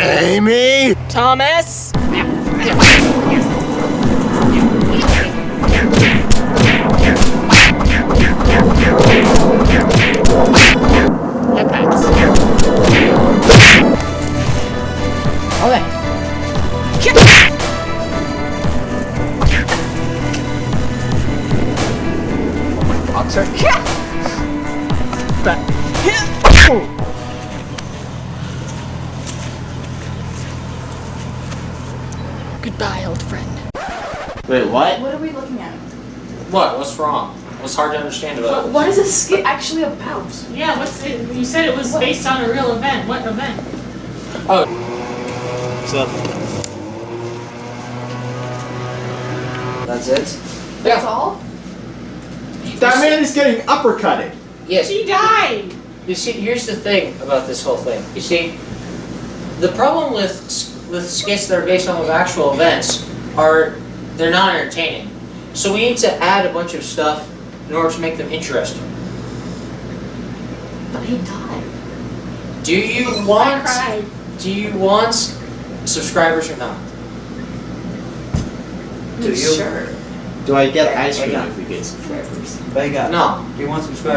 Amy! Thomas? Headpacks. Okay. Goodbye, old friend. Wait, what? What are we looking at? What? What's wrong? What's hard to understand about What, what is this skit actually about? Yeah, what's it? You said it was based on a real event. What event? Oh. What's up? That's it? That's all? That man is getting uppercutted. Yes. She died. You see, here's the thing about this whole thing. You see, the problem with with skits that are based on of actual events are they're not entertaining. So we need to add a bunch of stuff in order to make them interesting. But he died. Do you I want cried. do you want subscribers or not? Do you? Sure. Do I get ice cream if we get subscribers? No. Do you want subscribers?